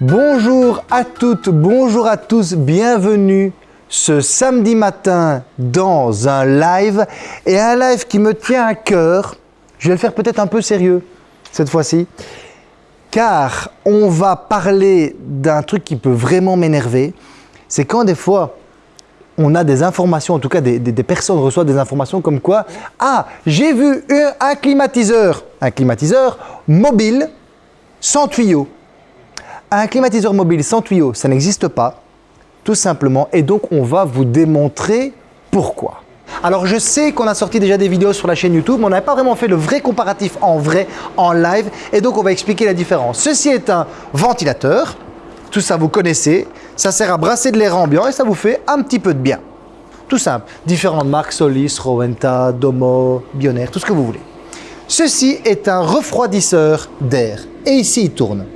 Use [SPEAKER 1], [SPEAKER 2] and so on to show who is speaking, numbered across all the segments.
[SPEAKER 1] Bonjour à toutes, bonjour à tous, bienvenue ce samedi matin dans un live et un live qui me tient à cœur. Je vais le faire peut-être un peu sérieux cette fois-ci car on va parler d'un truc qui peut vraiment m'énerver. C'est quand des fois on a des informations, en tout cas des, personnes reçoivent des informations comme quoi « Ah, j'ai vu un climatiseur, un climatiseur mobile sans tuyau. » Un climatiseur mobile sans tuyau, ça n'existe pas, tout simplement. Et donc, on va vous démontrer pourquoi. Alors, je sais qu'on a sorti déjà des vidéos sur la chaîne YouTube, mais on n'a pas vraiment fait le vrai comparatif en vrai, en live. Et donc, on va expliquer la différence. Ceci est un ventilateur. Tout ça, vous connaissez. Ça sert à brasser de l'air ambiant et ça vous fait un petit peu de bien. Tout simple. Différentes marques, Solis, Rowenta, Domo, Bionaire, tout ce que vous voulez. Ceci est un refroidisseur d'air. Et ici, il tourne.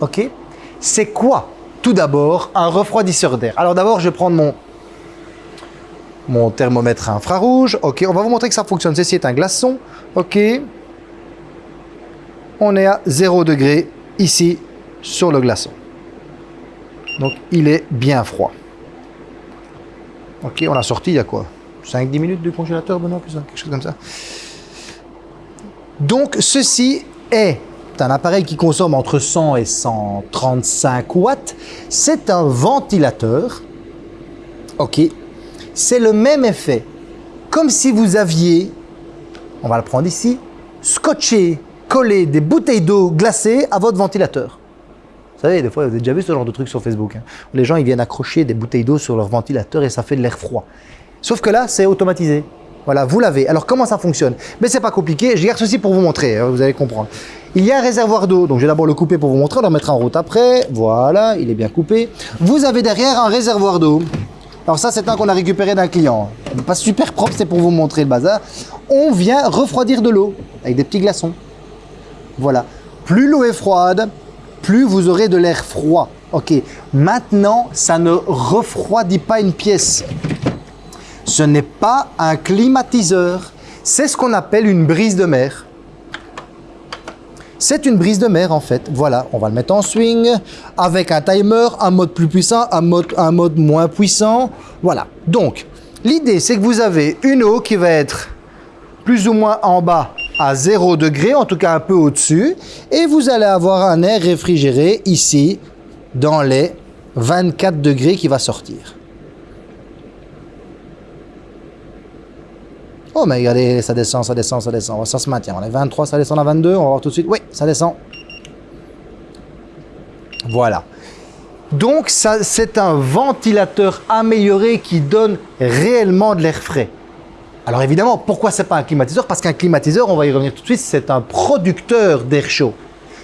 [SPEAKER 1] Ok? C'est quoi, tout d'abord, un refroidisseur d'air? Alors d'abord, je vais prendre mon, mon thermomètre infrarouge. Ok, on va vous montrer que ça fonctionne. Ceci est un glaçon. Ok? On est à 0 degré ici sur le glaçon. Donc, il est bien froid. Ok, on l'a sorti il y a quoi? 5-10 minutes du congélateur, Benoît, quelque chose comme ça. Donc, ceci est un appareil qui consomme entre 100 et 135 watts. C'est un ventilateur. OK. C'est le même effet. Comme si vous aviez, on va le prendre ici, scotché, collé des bouteilles d'eau glacées à votre ventilateur. Vous savez, des fois, vous avez déjà vu ce genre de truc sur Facebook. Hein. les gens ils viennent accrocher des bouteilles d'eau sur leur ventilateur et ça fait de l'air froid. Sauf que là, c'est automatisé. Voilà, vous l'avez. Alors, comment ça fonctionne? Mais c'est pas compliqué. Je garde ceci pour vous montrer, hein, vous allez comprendre. Il y a un réservoir d'eau, donc je vais d'abord le couper pour vous montrer, on le mettre en route après. Voilà, il est bien coupé. Vous avez derrière un réservoir d'eau. Alors ça, c'est un qu'on a récupéré d'un client. Pas super propre, c'est pour vous montrer le bazar. On vient refroidir de l'eau avec des petits glaçons. Voilà. Plus l'eau est froide, plus vous aurez de l'air froid. Ok, maintenant, ça ne refroidit pas une pièce. Ce n'est pas un climatiseur. C'est ce qu'on appelle une brise de mer. C'est une brise de mer en fait. Voilà, on va le mettre en swing avec un timer, un mode plus puissant, un mode, un mode moins puissant. Voilà. Donc, l'idée c'est que vous avez une eau qui va être plus ou moins en bas à 0 degré, en tout cas un peu au-dessus. Et vous allez avoir un air réfrigéré ici dans les 24 degrés qui va sortir. Oh, mais regardez, ça descend, ça descend, ça descend. Ça se maintient. On est 23, ça descend à 22. On va voir tout de suite. Oui, ça descend. Voilà. Donc, c'est un ventilateur amélioré qui donne réellement de l'air frais. Alors évidemment, pourquoi c'est pas un climatiseur? Parce qu'un climatiseur, on va y revenir tout de suite, c'est un producteur d'air chaud.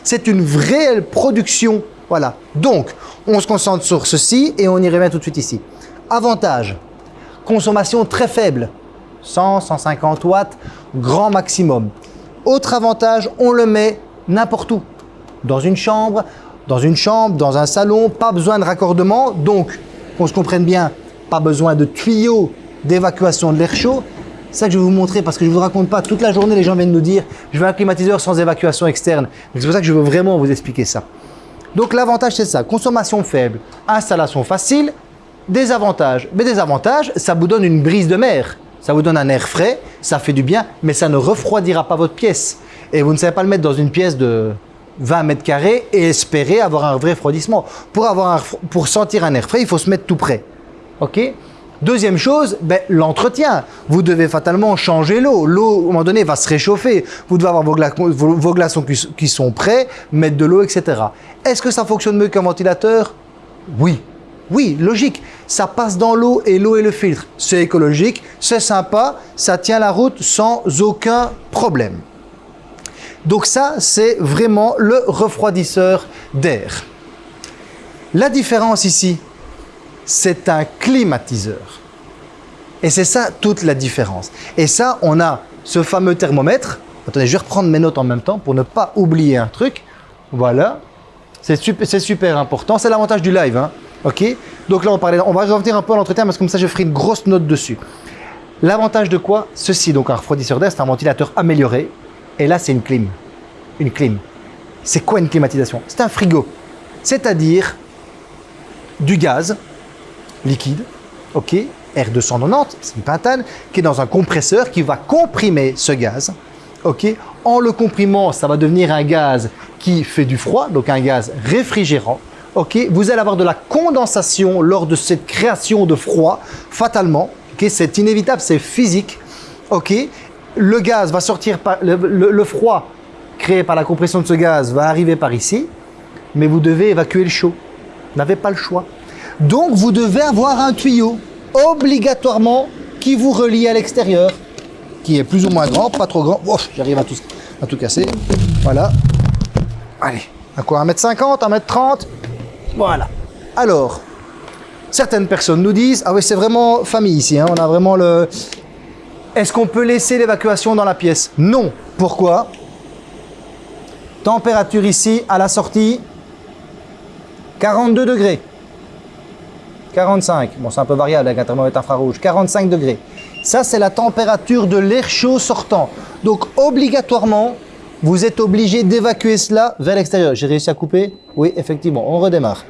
[SPEAKER 1] C'est une vraie production. Voilà. Donc, on se concentre sur ceci et on y revient tout de suite ici. Avantage, consommation très faible. 100, 150 watts, grand maximum. Autre avantage, on le met n'importe où. Dans une chambre, dans une chambre, dans un salon, pas besoin de raccordement. Donc, qu'on se comprenne bien, pas besoin de tuyaux d'évacuation de l'air chaud. C'est ça que je vais vous montrer parce que je ne vous raconte pas. Toute la journée, les gens viennent nous dire « je veux un climatiseur sans évacuation externe ». C'est pour ça que je veux vraiment vous expliquer ça. Donc l'avantage, c'est ça. Consommation faible, installation facile, désavantages. Mais désavantages, ça vous donne une brise de mer. Ça vous donne un air frais, ça fait du bien, mais ça ne refroidira pas votre pièce. Et vous ne savez pas le mettre dans une pièce de 20 mètres carrés et espérer avoir un vrai refroidissement. Pour, avoir pour sentir un air frais, il faut se mettre tout près. OK? Deuxième chose, ben, l'entretien. Vous devez fatalement changer l'eau. L'eau, à un moment donné, va se réchauffer. Vous devez avoir vos, vos glaçons qui sont prêts, mettre de l'eau, etc. Est-ce que ça fonctionne mieux qu'un ventilateur? Oui. Oui, logique. Ça passe dans l'eau et l'eau est le filtre. C'est écologique, c'est sympa, ça tient la route sans aucun problème. Donc ça, c'est vraiment le refroidisseur d'air. La différence ici, c'est un climatiseur. Et c'est ça toute la différence. Et ça, on a ce fameux thermomètre. Attendez, je vais reprendre mes notes en même temps pour ne pas oublier un truc. Voilà. C'est super, super, important. C'est l'avantage du live. Hein. OK? Donc là, on, va revenir un peu à l'entretien parce que comme ça, je ferai une grosse note dessus. L'avantage de quoi? Ceci, donc un refroidisseur d'air, c'est un ventilateur amélioré. Et là, c'est une clim. Une clim. C'est quoi une climatisation? C'est un frigo. c'est-à-dire du gaz liquide, ok, R290, c'est une pentane, qui est dans un compresseur qui va comprimer ce gaz, ok? En le comprimant, ça va devenir un gaz qui fait du froid, donc un gaz réfrigérant, ok. Vous allez avoir de la condensation lors de cette création de froid, fatalement, ok. C'est inévitable, c'est physique, ok. Le gaz va sortir le froid créé par la compression de ce gaz va arriver par ici, mais vous devez évacuer le chaud. Vous n'avez pas le choix. Donc, vous devez avoir un tuyau, obligatoirement, qui vous relie à l'extérieur, qui est plus ou moins grand, pas trop grand. Oh, J'arrive à tout, à tout casser. Voilà. Allez, à quoi? 1m50, 1m30 Voilà. Alors, certaines personnes nous disent, ah oui, c'est vraiment famille ici, hein, on a vraiment le... Est-ce qu'on peut laisser l'évacuation dans la pièce? Non. Pourquoi? Température ici, à la sortie, 42 degrés. 45, bon c'est un peu variable avec un thermomètre infrarouge, 45 degrés. Ça c'est la température de l'air chaud sortant. Donc obligatoirement, vous êtes obligé d'évacuer cela vers l'extérieur. J'ai réussi à couper Oui, effectivement, on redémarre.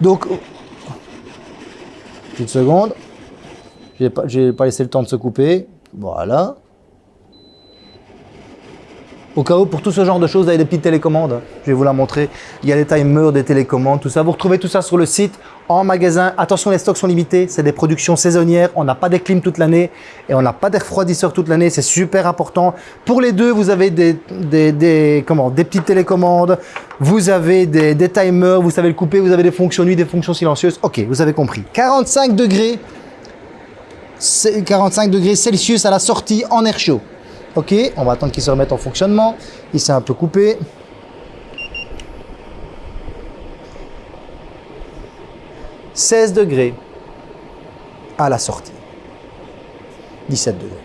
[SPEAKER 1] Donc, petite seconde, je n'ai pas, pas laissé le temps de se couper. Voilà. Au cas où, pour tout ce genre de choses, vous avez des petites télécommandes. Je vais vous la montrer. Il y a des timers, des télécommandes, tout ça. Vous retrouvez tout ça sur le site, en magasin. Attention, les stocks sont limités. C'est des productions saisonnières. On n'a pas des clims toute l'année et on n'a pas des refroidisseurs toute l'année. C'est super important. Pour les deux, vous avez des, petites télécommandes. Vous avez des, des timers. Vous savez le couper. Vous avez des fonctions nuit, des fonctions silencieuses. OK, vous avez compris. 45 degrés. 45 degrés Celsius à la sortie en air chaud. Ok, on va attendre qu'il se remette en fonctionnement. Il s'est un peu coupé. « 16 degrés à la sortie. 17 degrés.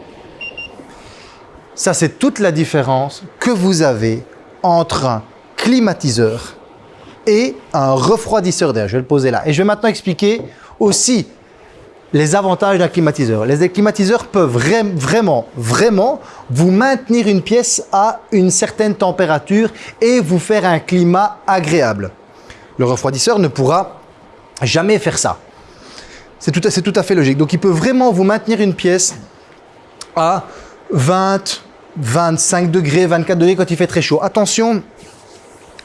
[SPEAKER 1] Ça, c'est toute la différence que vous avez entre un climatiseur et un refroidisseur d'air. Je vais le poser là. Et je vais maintenant expliquer aussi les avantages d'un climatiseur. Les climatiseurs peuvent vraiment, vraiment vous maintenir une pièce à une certaine température et vous faire un climat agréable. Le refroidisseur ne pourra jamais faire ça. C'est tout, tout, à fait logique. Donc, il peut vraiment vous maintenir une pièce à 20, 25 degrés, 24 degrés quand il fait très chaud. Attention,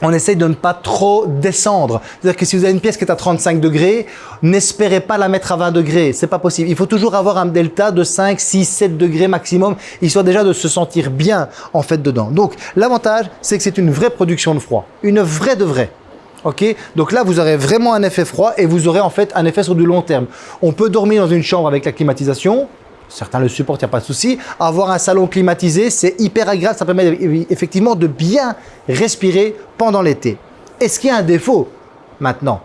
[SPEAKER 1] on essaye de ne pas trop descendre. C'est-à-dire que si vous avez une pièce qui est à 35 degrés, n'espérez pas la mettre à 20 degrés. C'est pas possible. Il faut toujours avoir un delta de 5, 6, 7 degrés maximum, histoire déjà de se sentir bien en fait dedans. Donc l'avantage, c'est que c'est une vraie production de froid. Une vraie de vraie. Ok? Donc là, vous aurez vraiment un effet froid et vous aurez en fait un effet sur du long terme. On peut dormir dans une chambre avec la climatisation, certains le supportent, il n'y a pas de souci. Avoir un salon climatisé, c'est hyper agréable, ça permet effectivement de bien respirer pendant l'été. Est-ce qu'il y a un défaut Maintenant,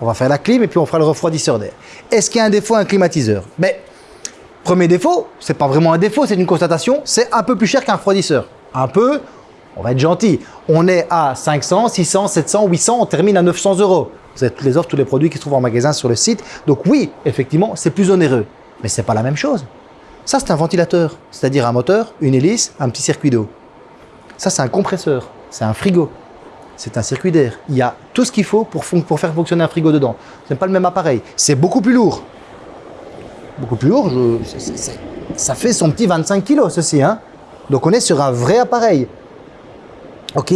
[SPEAKER 1] on va faire la clim et puis on fera le refroidisseur d'air. Est-ce qu'il y a un défaut à un climatiseur? Mais premier défaut, c'est pas vraiment un défaut, c'est une constatation, c'est un peu plus cher qu'un refroidisseur. Un peu, on va être gentil. On est à 500, 600, 700, 800, on termine à 900 euros. Vous avez toutes les offres, tous les produits qui se trouvent en magasin sur le site. Donc oui, effectivement, c'est plus onéreux. Mais ce n'est pas la même chose. Ça, c'est un ventilateur, c'est-à-dire un moteur, une hélice, un petit circuit d'eau. Ça, c'est un compresseur, c'est un frigo, c'est un circuit d'air. Il y a tout ce qu'il faut pour, faire fonctionner un frigo dedans. Ce n'est pas le même appareil. C'est beaucoup plus lourd. Beaucoup plus lourd, ça fait son petit 25 kg, ceci. Hein Donc, on est sur un vrai appareil. OK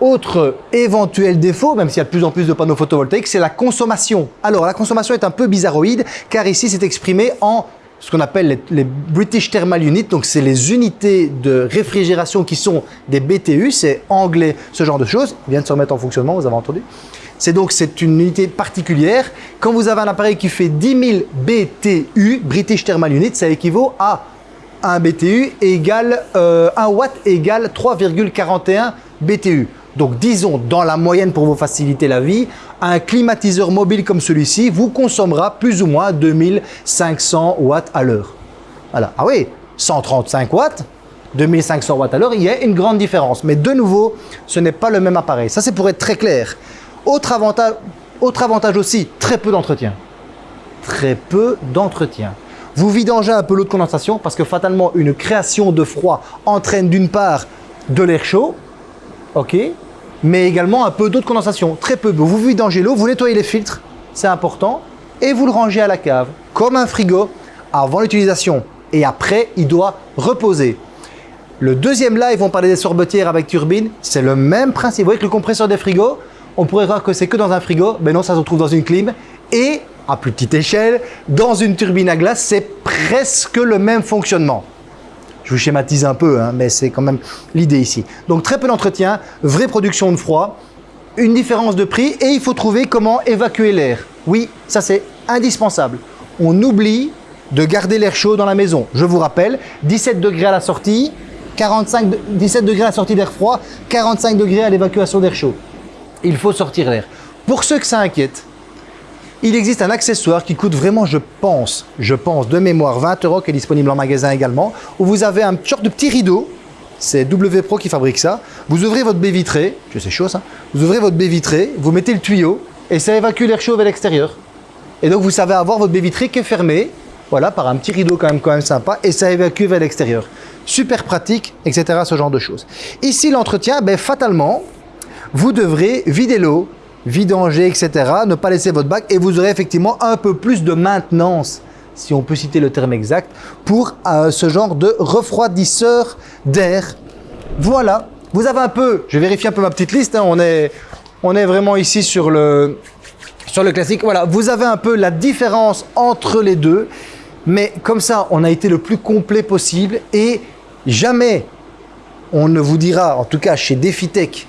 [SPEAKER 1] autre éventuel défaut, même s'il y a de plus en plus de panneaux photovoltaïques, c'est la consommation. Alors, la consommation est un peu bizarroïde, car ici, c'est exprimé en ce qu'on appelle les, British Thermal Units, donc c'est les unités de réfrigération qui sont des BTU, c'est anglais, ce genre de choses, vient de se remettre en fonctionnement, vous avez entendu. C'est donc c'est une unité particulière. Quand vous avez un appareil qui fait 10 000 BTU, British Thermal Unit, ça équivaut à un BTU égale, 1 euh, watt égale 3,41 BTU. Donc disons, dans la moyenne pour vous faciliter la vie, un climatiseur mobile comme celui-ci vous consommera plus ou moins 2500 watts à l'heure. Voilà. Ah oui, 135 watts, 2500 watts à l'heure, il y a une grande différence. Mais de nouveau, ce n'est pas le même appareil. Ça, c'est pour être très clair. Autre avantage, aussi, très peu d'entretien. Très peu d'entretien. Vous vidangez un peu l'eau de condensation parce que fatalement, une création de froid entraîne d'une part de l'air chaud, ok, mais également un peu d'eau de condensation, très peu. Vous vidangez l'eau, vous nettoyez les filtres, c'est important, et vous le rangez à la cave, comme un frigo, avant l'utilisation. Et après, il doit reposer. Le deuxième live, on parlait des sorbetières avec turbine, c'est le même principe. Vous voyez que le compresseur des frigos, on pourrait croire que c'est que dans un frigo, mais non, ça se retrouve dans une clim. Et à plus petite échelle, dans une turbine à glace, c'est presque le même fonctionnement. Je vous schématise un peu, hein, mais c'est quand même l'idée ici. Donc très peu d'entretien, vraie production de froid, une différence de prix et il faut trouver comment évacuer l'air. Oui, ça c'est indispensable. On oublie de garder l'air chaud dans la maison. Je vous rappelle, 17 degrés à la sortie, 45, 17 degrés à la sortie d'air froid, 45 degrés à l'évacuation d'air chaud. Il faut sortir l'air. Pour ceux que ça inquiète, il existe un accessoire qui coûte vraiment, je pense, je pense, de mémoire 20 euros, qui est disponible en magasin également, où vous avez un genre de petit rideau, c'est WPro qui fabrique ça, vous ouvrez votre baie vitrée, je sais chaud ça, vous ouvrez votre baie vitrée, vous mettez le tuyau, et ça évacue l'air chaud vers l'extérieur. Et donc vous savez avoir votre baie vitrée qui est fermée, voilà, par un petit rideau quand même, quand même sympa, et ça évacue vers l'extérieur. Super pratique, etc. ce genre de choses. Ici, l'entretien, ben, fatalement, vous devrez vider l'eau, vidanger, etc. Ne pas laisser votre bac et vous aurez effectivement un peu plus de maintenance, si on peut citer le terme exact, pour euh, ce genre de refroidisseur d'air. Voilà, vous avez un peu, je vérifie un peu ma petite liste, hein. on, est, on est vraiment ici sur le, sur le classique. Voilà, vous avez un peu la différence entre les deux, mais comme ça, on a été le plus complet possible et jamais on ne vous dira, en tout cas chez DefiTech,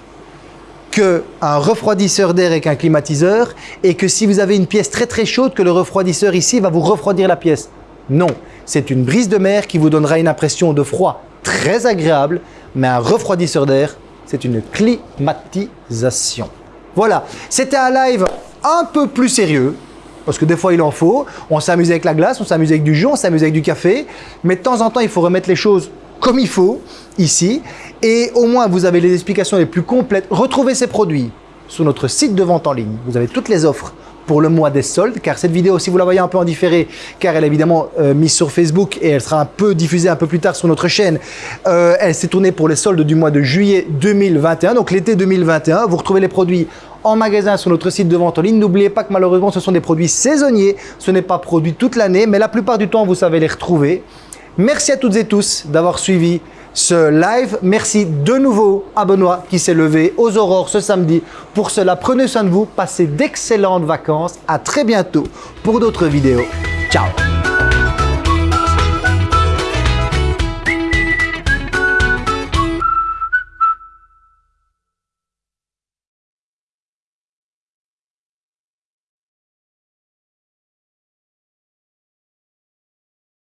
[SPEAKER 1] un refroidisseur d'air avec un climatiseur et que si vous avez une pièce très très chaude, que le refroidisseur ici va vous refroidir la pièce. Non, c'est une brise de mer qui vous donnera une impression de froid très agréable, mais un refroidisseur d'air, c'est une climatisation. Voilà, c'était un live un peu plus sérieux, parce que des fois il en faut. On s'amuse avec la glace, on s'amuse avec du jus, on s'amuse avec du café, mais de temps en temps il faut remettre les choses comme il faut ici et au moins vous avez les explications les plus complètes. Retrouvez ces produits sur notre site de vente en ligne. Vous avez toutes les offres pour le mois des soldes, car cette vidéo, si vous la voyez un peu en différé, car elle est évidemment euh, mise sur Facebook et elle sera un peu diffusée un peu plus tard sur notre chaîne, euh, elle s'est tournée pour les soldes du mois de juillet 2021, donc l'été 2021. Vous retrouvez les produits en magasin sur notre site de vente en ligne. N'oubliez pas que malheureusement, ce sont des produits saisonniers. Ce n'est pas produit toute l'année, mais la plupart du temps, vous savez les retrouver. Merci à toutes et tous d'avoir suivi ce live. Merci de nouveau à Benoît qui s'est levé aux aurores ce samedi. Pour cela, prenez soin de vous, passez d'excellentes vacances. À très bientôt pour d'autres vidéos. Ciao